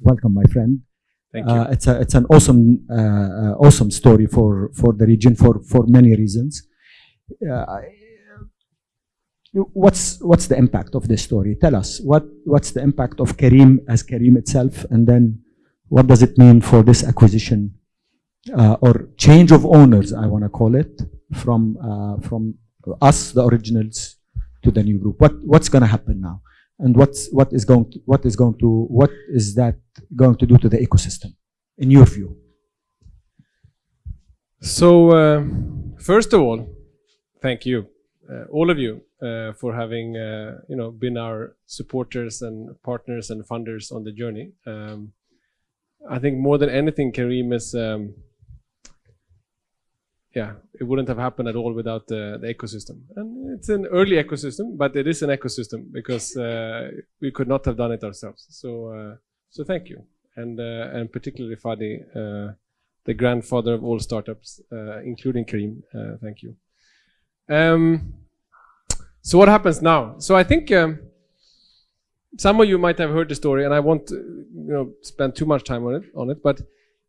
welcome, my friend. Thank you. Uh, it's a it's an awesome uh, uh, awesome story for for the region for for many reasons. Uh, what's what's the impact of this story? Tell us what what's the impact of Careem as Careem itself, and then what does it mean for this acquisition uh, or change of owners? I want to call it from uh, from us, the originals, to the new group. What what's going to happen now? And what's what is going to, what is going to what is that going to do to the ecosystem in your view So, uh, first of all, thank you, uh, all of you, uh, for having uh, you know been our supporters and partners and funders on the journey. Um, I think more than anything, Careem is. Um, yeah, it wouldn't have happened at all without the, the ecosystem. And it's an early ecosystem, but it is an ecosystem because uh, we could not have done it ourselves. So, uh, so thank you, and uh, and particularly Fadi, uh, the grandfather of all startups, uh, including Careem. Uh, thank you. Um, so what happens now? So I think um, some of you might have heard the story, and I won't, you know, spend too much time on it. On it, but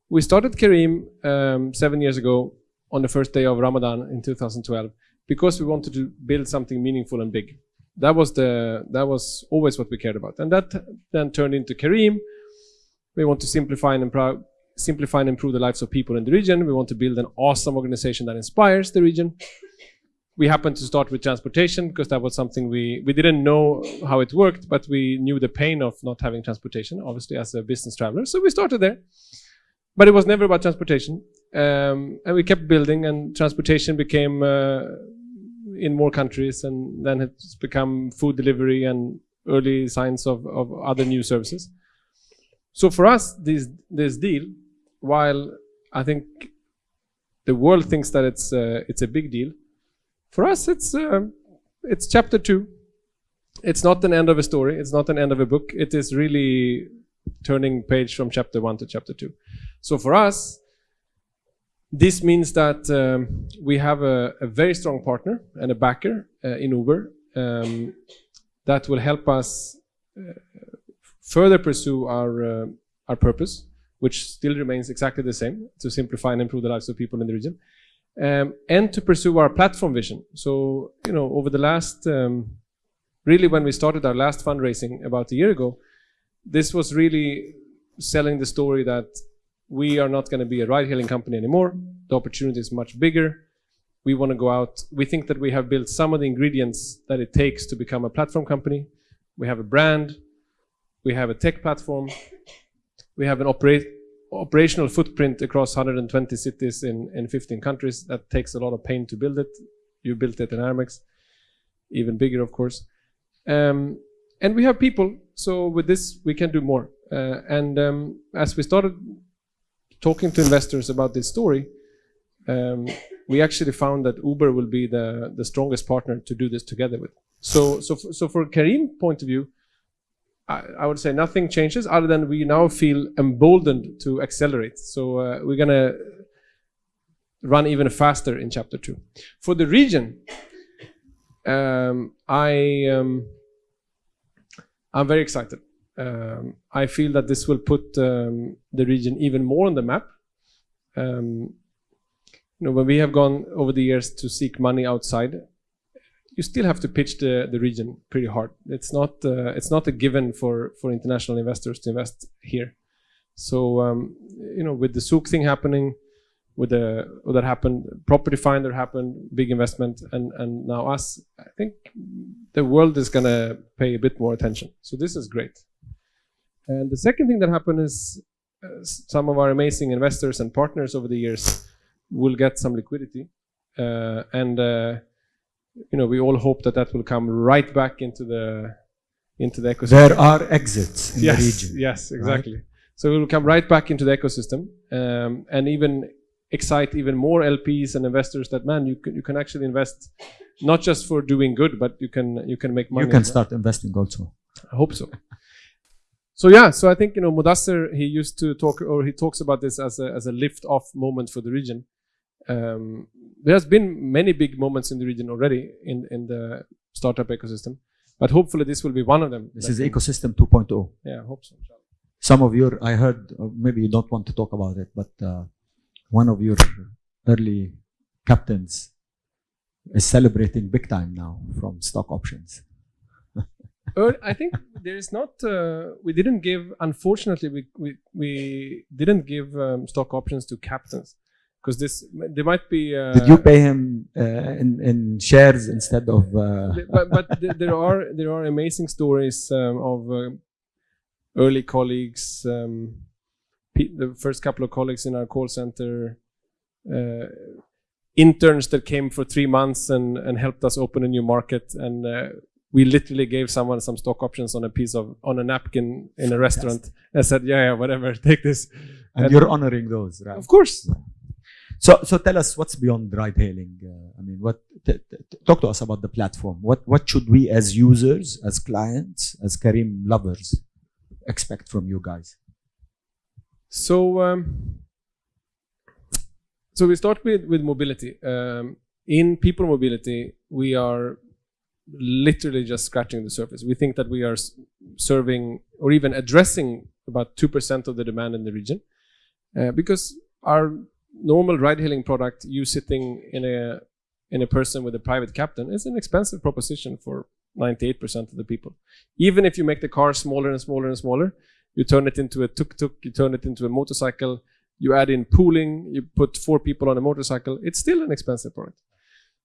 we started Careem um, seven years ago on the first day of Ramadan in 2012 because we wanted to build something meaningful and big. That was the that was always what we cared about, and that then turned into Careem. We want to simplify and improve, simplify and improve the lives of people in the region. We want to build an awesome organization that inspires the region. We happened to start with transportation because that was something we we didn't know how it worked, but we knew the pain of not having transportation, obviously as a business traveler. So we started there, but it was never about transportation. Um, and we kept building, and transportation became uh, in more countries, and then it's become food delivery and early signs of, of other new services. So for us, this this deal, while I think the world thinks that it's uh, it's a big deal, for us it's uh, it's chapter two. It's not an end of a story. It's not an end of a book. It is really turning page from chapter one to chapter two. So for us, this means that um, we have a, a very strong partner and a backer uh, in Uber um, that will help us uh, further pursue our uh, our purpose, which still remains exactly the same: to simplify and improve the lives of people in the region, um, and to pursue our platform vision. So, you know, over the last, um, really, when we started our last fundraising about a year ago, this was really selling the story that we are not going to be a ride-hailing company anymore. The opportunity is much bigger. We want to go out. We think that we have built some of the ingredients that it takes to become a platform company. We have a brand. We have a tech platform. We have an operational footprint across 120 cities in, in 15 countries. That takes a lot of pain to build it. You built it in Aramex, even bigger, of course. Um, and we have people. So with this, we can do more. Uh, and um, as we started talking to investors about this story, um, we actually found that Uber will be the, the strongest partner to do this together with. So, so, so for Careem point of view, I, I would say nothing changes other than we now feel emboldened to accelerate. So uh, we're gonna run even faster in chapter two. For the region, um, I um, I'm very excited. Um, I feel that this will put um, the region even more on the map. Um, you know, when we have gone over the years to seek money outside, you still have to pitch the, the region pretty hard. It's not uh, it's not a given for for international investors to invest here. So um, you know, with the Souq thing happening, with the what that happened, Property Finder happened, big investment, and and now us. I think the world is gonna pay a bit more attention. So this is great. And the second thing that happened is uh, some of our amazing investors and partners over the years will get some liquidity, uh, and uh, you know we all hope that that will come right back into the into the ecosystem. there are exits in yes, the region yes, exactly. So it will come right back into the ecosystem, um, and even excite even more LPs and investors that man you can you can actually invest not just for doing good, but you can you can make money. you can start investing also I hope so. So yeah, so I think you know Mudassir he used to talk or he talks about this as a as a lift off moment for the region. Um, there has been many big moments in the region already in in the startup ecosystem, but hopefully this will be one of them. this is can- ecosystem oh. 2.0 Yeah, I hope so. some of your, I heard, or maybe you don't want to talk about it, but uh, one of your early captains is celebrating big time now from stock options. I think there is not. Uh, we didn't give. Unfortunately, we we, we didn't give um, stock options to captains because this there might be. Uh, Did you pay him uh, in in shares instead of? Uh, but but th- there are there are amazing stories um, of uh, early colleagues. Um, the first couple of colleagues in our call center. Uh, interns that came for three months and, and helped us open a new market and uh, we literally gave someone some stock options on a piece of on a napkin in a restaurant and said yeah yeah whatever take this and and- you're honoring those, right? of course So, so tell us what's beyond ride hailing. Uh, I mean, what? T- t- talk to us about the platform. What what should we, as users, as clients, as Careem lovers, expect from you guys? So, um, so we start with with mobility. Um, in people mobility, we are literally just scratching the surface. We think that we are serving or even addressing about two percent of the demand in the region, uh, because our normal ride-hailing product, you sitting in a in a person with a private captain, is an expensive proposition for 98% of the people. Even if you make the car smaller and smaller and smaller, you turn it into a tuk-tuk, you turn it into a motorcycle, you add in pooling, you put four people on a motorcycle, it's still an expensive product.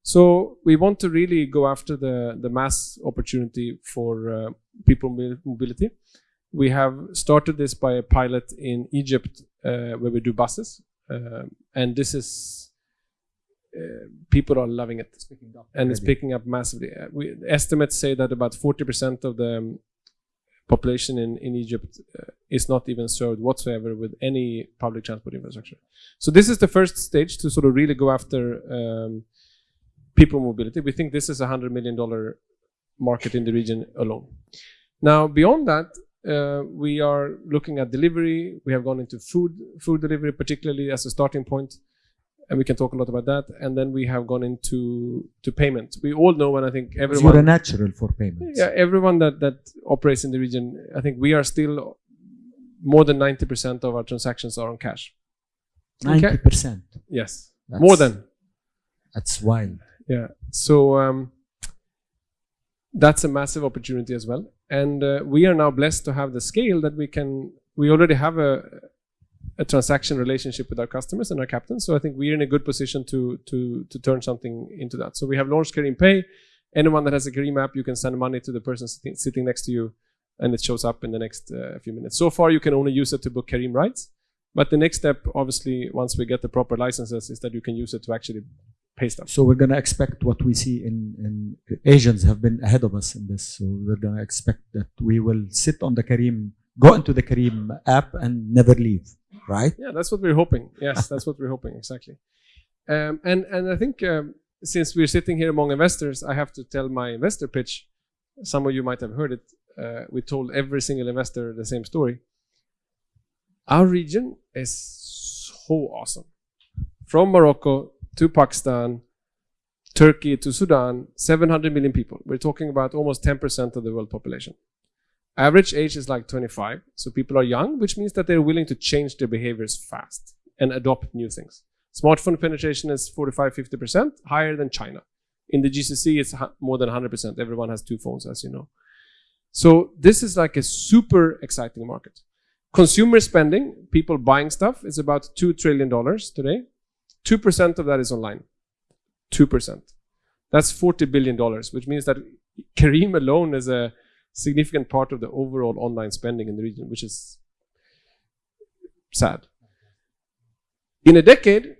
So we want to really go after the, the mass opportunity for uh, people mobility. We have started this by a pilot in Egypt uh, where we do buses. Um and this is, uh, people are loving it and it's picking up massively. Uh, We, estimates say that about 40% of the um, population in, in Egypt uh, is not even served whatsoever with any public transport infrastructure. So this is the first stage to sort of really go after um, people mobility. We think this is a hundred million dollar market in the region alone. Now beyond that, uh, we are looking at delivery. We have gone into food food delivery, particularly as a starting point, and we can talk a lot about that. And then we have gone into to payment. We all know, and I think everyone You're a natural for payments. yeah, everyone that that operates in the region, I think we are still more than ninety percent of our transactions are on cash. Ninety percent. Yes, more than That's wild. yeah. So um, that's a massive opportunity as well, and uh, we are now blessed to have the scale that we can. We already have a a transaction relationship with our customers and our captains, so I think we're in a good position to to to turn something into that. So we have launched Careem Pay. Anyone that has a Careem app, you can send money to the person sitting, sitting next to you, and it shows up in the next uh, few minutes. So far, you can only use it to book Careem rides, but the next step, obviously, once we get the proper licenses, is that you can use it to actually pay stuff. So we're gonna expect what we see in, in Asians have been ahead of us in this. So we're gonna expect that we will sit on the Careem, go into the Careem app and never leave, right? Yeah, that's what we're hoping. Yes, that's what we're hoping exactly. Um, and and I think um, since we're sitting here among investors, I have to tell my investor pitch. Some of you might have heard it. Uh, we told every single investor the same story. Our region is so awesome. From Morocco to Pakistan, Turkey to Sudan, 700 million people. We're talking about almost 10% of the world population. Average age is like 25, so people are young, which means that they're willing to change their behaviors fast and adopt new things. Smartphone penetration is 45 50%, higher than China. In the GCC, it's more than 100%. Everyone has two phones, as you know. So, this is like a super exciting market. Consumer spending, people buying stuff, is about $2 trillion today. 2% of that is online. 2%. That's $40 billion, which means that Careem alone is a significant part of the overall online spending in the region, which is sad. In a decade,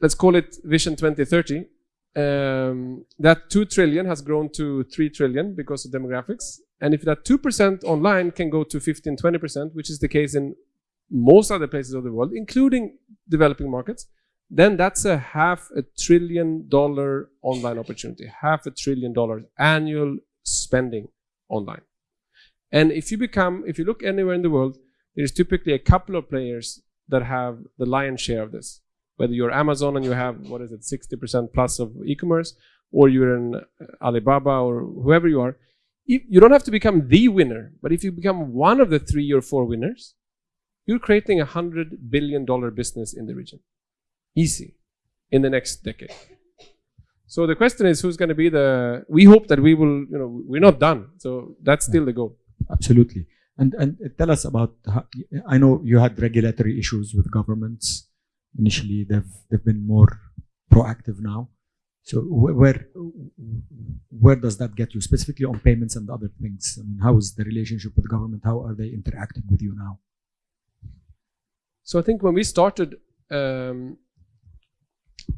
let's call it Vision 2030, um, that 2 trillion has grown to 3 trillion because of demographics. And if that 2% online can go to 15, 20%, which is the case in most other places of the world, including developing markets, then that's a half a trillion dollar online opportunity, half a trillion dollars annual spending online. And if you become, if you look anywhere in the world, there's typically a couple of players that have the lion's share of this. Whether you're Amazon and you have, what is it, 60% plus of e-commerce, or you're in Alibaba or whoever you are, you you don't have to become the winner, but if you become one of the three or four winners, you're creating a hundred billion dollar business in the region. Easy. In the next decade. So the question is who's going to be the, we hope that we will, you know, we're not done. So that's still the goal. Absolutely. And and tell us about. How, I know you had regulatory issues with governments initially. They've they've been more proactive now. So wh- where where does that get you specifically on payments and other things? I mean, how is the relationship with government? How are they interacting with you now? So I think when we started, um,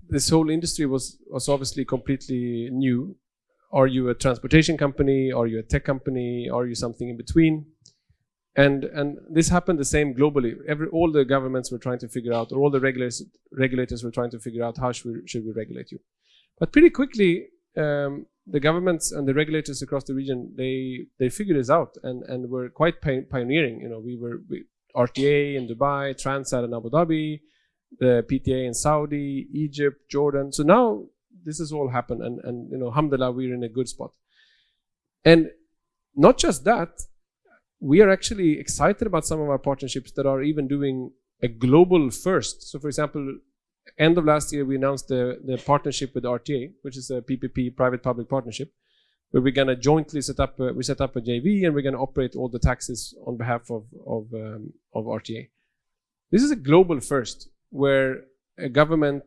this whole industry was was obviously completely new. Are you a transportation company? Are you a tech company? Are you something in between? And and this happened the same globally. Every all the governments were trying to figure out, or all the regulators regulators were trying to figure out how should we, should we regulate you. But pretty quickly, um, the governments and the regulators across the region they they figured this out and and were quite pioneering. You know, we were we, RTA in Dubai, TransAD in Abu Dhabi, the PTA in Saudi, Egypt, Jordan. So now this has all happened, and and you know, alhamdulillah, we're in a good spot. And not just that, we are actually excited about some of our partnerships that are even doing a global first. So, for example, end of last year, we announced the, the partnership with RTA, which is a PPP, private-public partnership, where we're going to jointly set up, a, we set up a JV and we're going to operate all the taxes on behalf of, of, um, of RTA. This is a global first, where a government,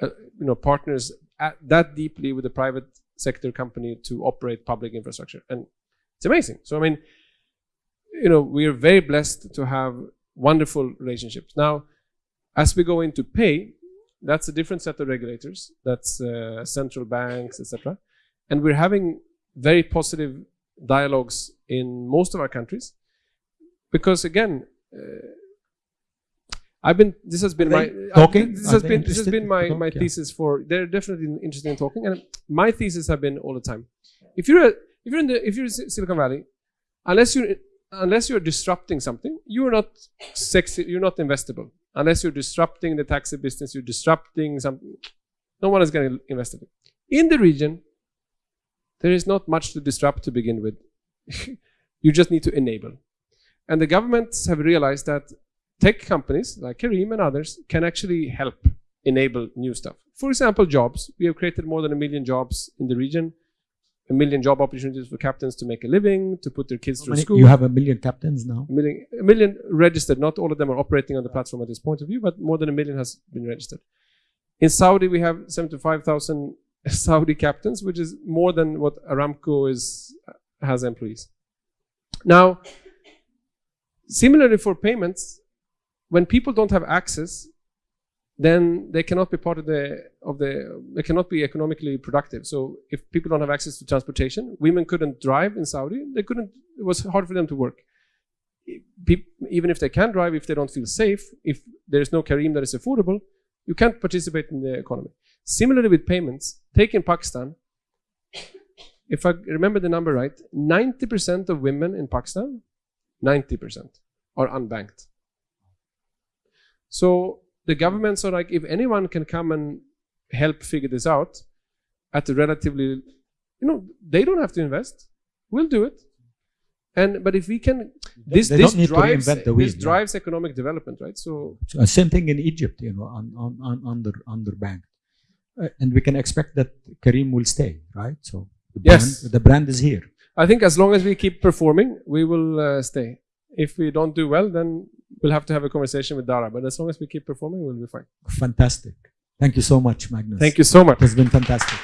uh, you know, partners at, that deeply with a private sector company to operate public infrastructure. And it's amazing. So, I mean, you know, we are very blessed to have wonderful relationships. Now, as we go into pay, that's a different set of regulators. That's uh, central banks, etc. And we're having very positive dialogues in most of our countries, because again, uh, I've been. This has been my talking? This has been. This has been my talk? my thesis for. They're definitely interested in talking, and my thesis have been all the time. If you're a, if you're in the if you're in Silicon Valley, unless you're unless you're disrupting something, you're not sexy. You're not investable. Unless you're disrupting the taxi business, you're disrupting something. No one is going to invest in it. In the region, there is not much to disrupt to begin with. you just need to enable. And the governments have realized that tech companies like Careem and others can actually help enable new stuff. For example, jobs. We have created more than a million jobs in the region, a million job opportunities for captains to make a living, to put their kids How through many- school. you have a million captains now. a million, a million registered. Not all of them are operating on the platform at this point of view, but more than a million has been registered. In Saudi, we have 75,000 Saudi captains, which is more than what Aramco is uh, has employees. Now, similarly for payments, when people don't have access, then they cannot be part of the of the they cannot be economically productive. So if people don't have access to transportation, women couldn't drive in Saudi. They couldn't. It was hard for them to work. Even if they can drive, if they don't feel safe, if there is no Careem that is affordable, you can't participate in the economy. Similarly with payments, take in Pakistan. If I remember the number right, 90% of women in Pakistan, 90% are unbanked. So the governments are like, if anyone can come and help figure this out at a relatively, you know, they don't have to invest. We'll do it. And but if we can, this they this don't need to drives the wheel, this drives economic development, right? So So, uh, same thing in Egypt, you know, on, on, on under underbanked, uh, and we can expect that Careem will stay, right? So the Yes. brand, the brand is here. I think as long as we keep performing, we will uh, stay. If we don't do well, then we'll have to have a conversation with Dara. But as long as we keep performing, we'll be fine. Fantastic. Thank you so much, Magnus. Thank you so much. It has been fantastic.